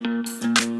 Música